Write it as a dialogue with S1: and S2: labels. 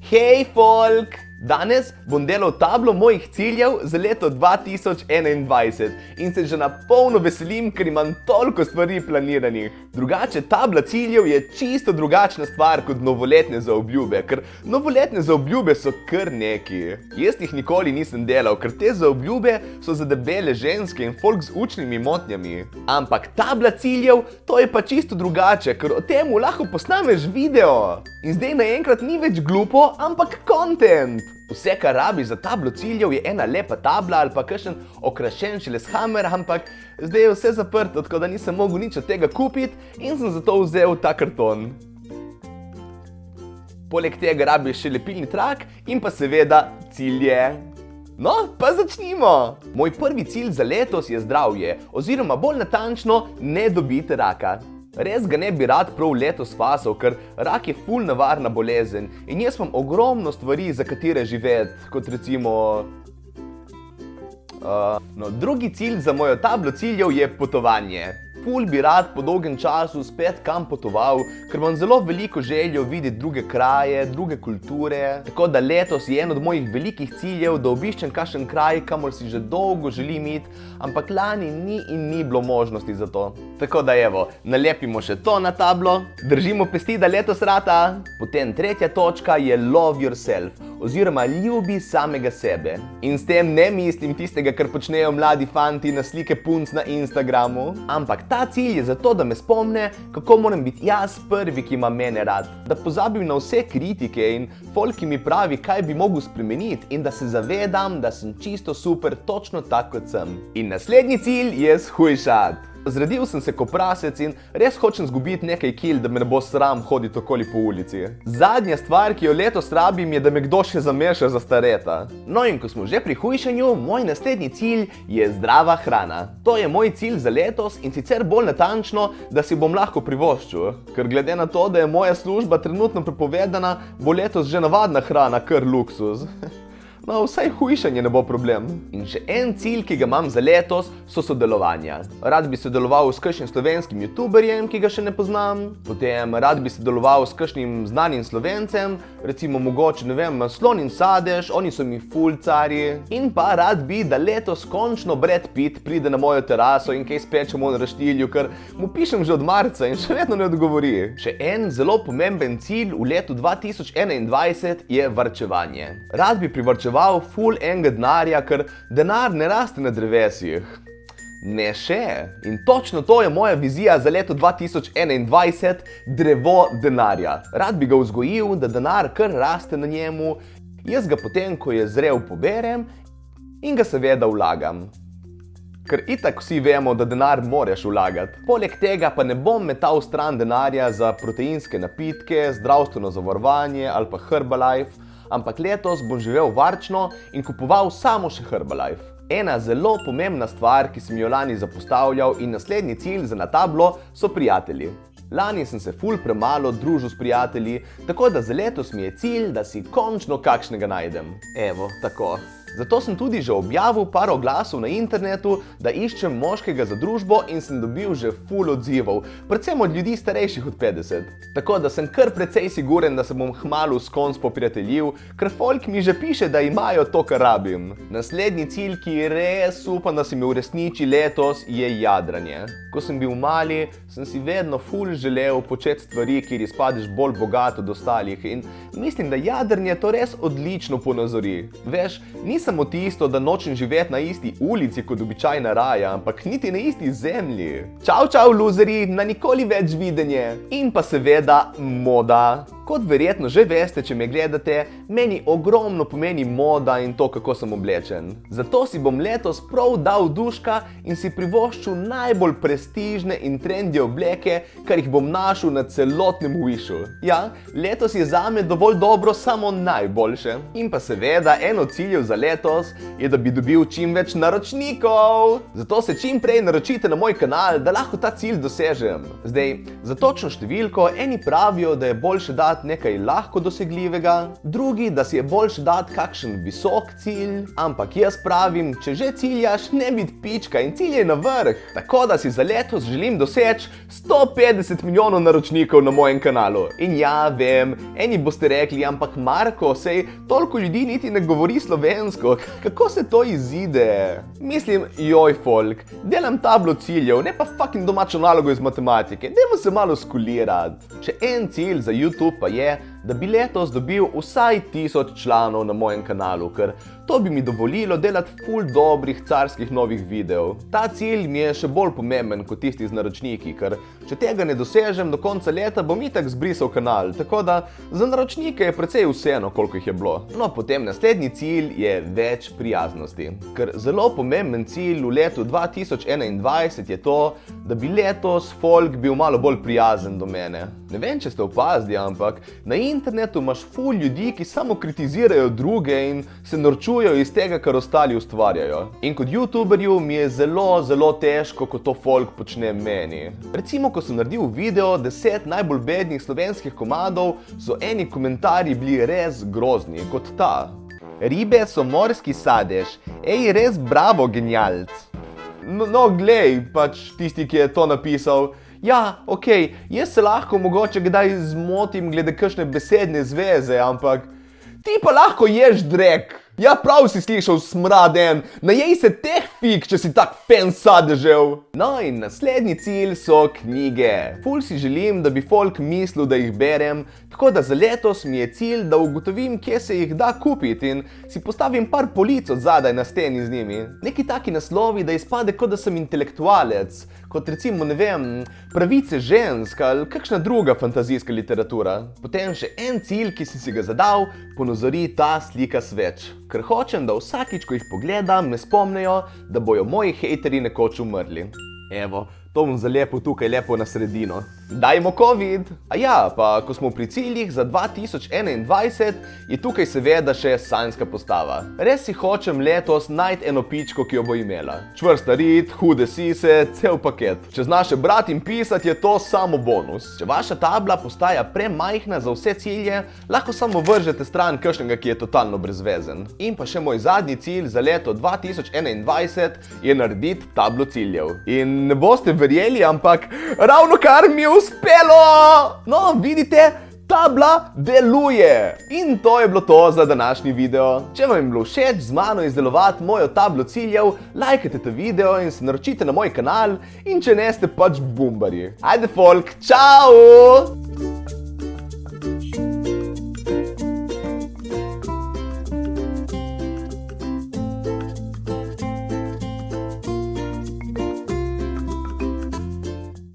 S1: Hej, folk! Danes bom delal tablo mojih ciljev za leto 2021 in se že na polno veselim, ker imam toliko stvari planiranih. Drugače, tabla ciljev je čisto drugačna stvar kot novoletne zaobljube, ker novoletne zaobljube so kar neki. Jaz jih nikoli nisem delal, ker te zaobljube so za debele ženske in folk z učnimi motnjami. Ampak tabla ciljev, to je pa čisto drugače, ker o tem lahko posnameš video. In zdaj naenkrat ni več glupo, ampak kontent. Vse, kar rabi za tablo ciljev, je ena lepa tabla ali pa kakšen okrašen šeleshamer, ampak zdaj je vse zaprto, tako da nisem mogel nič od tega kupiti in sem zato vzel ta karton. Poleg tega rabiš še lepilni trak in pa seveda cilje. No, pa začnimo! Moj prvi cilj za letos je zdravje, oziroma bolj natančno, ne dobiti raka. Res ga ne bi rad prav letos fasal, ker rak je ful nevarna bolezen in jaz imam ogromno stvari, za katere živeti, kot recimo... Uh, no, drugi cilj za mojo tablo ciljev je potovanje. Ful bi rad po dolgem času spet kam potoval, ker imam zelo veliko željo videti druge kraje, druge kulture. Tako da letos je en od mojih velikih ciljev, da obiščem kakšen kraj, kamor si že dolgo želim iti, ampak lani ni in ni bilo možnosti za to. Tako da evo, nalepimo še to na tablo, držimo pesti, da letos rata. Potem tretja točka je love yourself, oziroma ljubi samega sebe. In s tem ne mislim tistega, kar počnejo mladi fanti na slike punc na Instagramu, ampak ta cilj je zato, da me spomne, kako moram biti jaz prvi, ki ima mene rad. Da pozabim na vse kritike in folk, ki mi pravi, kaj bi mogel spremeniti in da se zavedam, da sem čisto super, točno tako kot sem. In naslednji cilj je shujšati. Zredil sem se kot prasec in res hočem zgubiti nekaj kil, da me ne bo sram hoditi okoli po ulici. Zadnja stvar, ki jo letos rabim, je, da me kdo še zameša za stareta. No in ko smo že pri hujšanju, moj naslednji cilj je zdrava hrana. To je moj cilj za letos in sicer bolj natančno, da si bom lahko privoščil. Ker glede na to, da je moja služba trenutno prepovedana, bo letos že navadna hrana kar luksuz. No, vsaj hujšanje ne bo problem. In še en cilj, ki ga imam za letos, so sodelovanja. Rad bi sodeloval s kakšnim slovenskim youtuberjem, ki ga še ne poznam. Potem rad bi sodeloval s kakšnim znanim slovencem, recimo mogoče, ne vem, Slon in Sadež, oni so mi fulcari. In pa rad bi, da letos končno Brad Pitt pride na mojo teraso in kaj spečemo na raštilju, ker mu pišem že od marca in še vedno ne odgovori. Še en zelo pomemben cilj v letu 2021 je varčevanje. Rad bi privarčeval ful enega denarja, ker denar ne raste na drevesih. Ne še. In točno to je moja vizija za leto 2021, drevo denarja. Rad bi ga vzgojil, da denar kar raste na njemu, jaz ga potem, ko je zrel, poberem in ga seveda vlagam. Ker itak vsi vemo, da denar moraš vlagati. Poleg tega pa ne bom metal stran denarja za proteinske napitke, zdravstveno zavarovanje ali pa Herbalife, ampak letos bom živel varčno in kupoval samo še Herbalife. Ena zelo pomembna stvar, ki sem jo lani zapostavljal in naslednji cilj za na tablo, so prijatelji. Lani sem se ful premalo družil s prijatelji, tako da za letos mi je cilj, da si končno kakšnega najdem. Evo, tako. Zato sem tudi že objavil par oglasov na internetu, da iščem moškega za družbo in sem dobil že ful odzivov, predvsem od ljudi starejših od 50. Tako da sem kar precej siguren, da se bom hmalu s konc poprijateljil, ker folk mi že piše, da imajo to, kar rabim. Naslednji cilj, ki res upam, da se mi uresniči letos, je jadranje. Ko sem bil mali, sem si vedno ful želel početi stvari, kjer izpadeš bolj bogat od ostalih in mislim, da jadranje to res odlično ponazori. Veš, nisem samo tisto, da nočem živeti na isti ulici kot običajna raja, ampak niti na isti zemlji. Čau, čau, luzeri, na nikoli več videnje. In pa seveda moda. Kot verjetno že veste, če me gledate, meni ogromno pomeni moda in to, kako sem oblečen. Zato si bom letos prav dal duška in si privoščil najbolj prestižne in trendy obleke, kar jih bom našel na celotnem Wishu. Ja, letos je zame dovolj dobro samo najboljše. In pa seveda, eno ciljev za letos je, da bi dobil čim več naročnikov. Zato se čim prej naročite na moj kanal, da lahko ta cilj dosežem. Zdaj, za točno številko, eni pravijo, da je boljše dati dati nekaj lahko dosegljivega, drugi, da si je boljš dati kakšen visok cilj, ampak jaz pravim, če že ciljaš, ne biti pička in cilj je na vrh. Tako da si za letos želim doseči 150 milijonov naročnikov na mojem kanalu. In ja, vem, eni boste rekli, ampak Marko, sej toliko ljudi niti ne govori slovensko, kako se to izide? Mislim, joj folk, delam tablo ciljev, ne pa fucking domačo nalogo iz matematike, dajmo se malo skulirati. Še en cilj za YouTube pa je, da bi letos dobil vsaj tisoč članov na mojem kanalu, ker to bi mi dovolilo delati ful dobrih carskih novih videov. Ta cilj mi je še bolj pomemben kot tisti z naročniki, ker če tega ne dosežem do konca leta, bom itak zbrisal kanal, tako da za naročnike je precej vseeno, koliko jih je bilo. No, potem naslednji cilj je več prijaznosti, ker zelo pomemben cilj v letu 2021 je to, da bi letos folk bil malo bolj prijazen do mene. Ne vem, če ste opazili, ampak na internetu imaš ful ljudi, ki samo kritizirajo druge in se norčujejo iz tega, kar ostali ustvarjajo. In kot youtuberju mi je zelo, zelo težko, ko to folk počne meni. Recimo, ko sem naredil video 10 najbolj bednih slovenskih komadov, so eni komentarji bili res grozni, kot ta. Ribe so morski sadež, ej, res bravo, genialc. No, no glej, pač tisti, ki je to napisal, ja, ok, jaz se lahko mogoče kdaj zmotim glede kakšne besedne zveze, ampak ti pa lahko ješ drek. Ja, prav si slišal smraden, najej se teh fig, če si tak fan sadežev. No in naslednji cilj so knjige. Ful si želim, da bi folk mislil, da jih berem, tako da za letos mi je cilj, da ugotovim, kje se jih da kupiti in si postavim par polic od zadaj na steni z njimi. Neki taki naslovi, da izpade, kot da sem intelektualec, kot recimo, ne vem, pravice žensk ali kakšna druga fantazijska literatura. Potem še en cilj, ki si si ga zadal, ponozori ta slika sveč ker hočem, da vsakič, ko jih pogledam, me spomnijo, da bojo moji hejteri nekoč umrli. Evo, to bom zalepil tukaj lepo na sredino. Dajmo COVID! A ja, pa ko smo pri ciljih za 2021, je tukaj seveda še sanjska postava. Res si hočem letos najti eno pičko, ki jo bo imela. Čvrsta rit, hude sise, cel paket. Če znaš brati in pisati, je to samo bonus. Če vaša tabla postaja premajhna za vse cilje, lahko samo vržete stran kakšnega, ki je totalno brezvezen. In pa še moj zadnji cilj za leto 2021 je narediti tablo ciljev. In ne boste verjeli, ampak ravno kar mi je uspelo! No, vidite, tabla deluje! In to je bilo to za današnji video. Če vam je bilo všeč z mano izdelovati mojo tablo ciljev, lajkajte ta video in se naročite na moj kanal in če ne ste pač bumbari. Ajde folk, čau!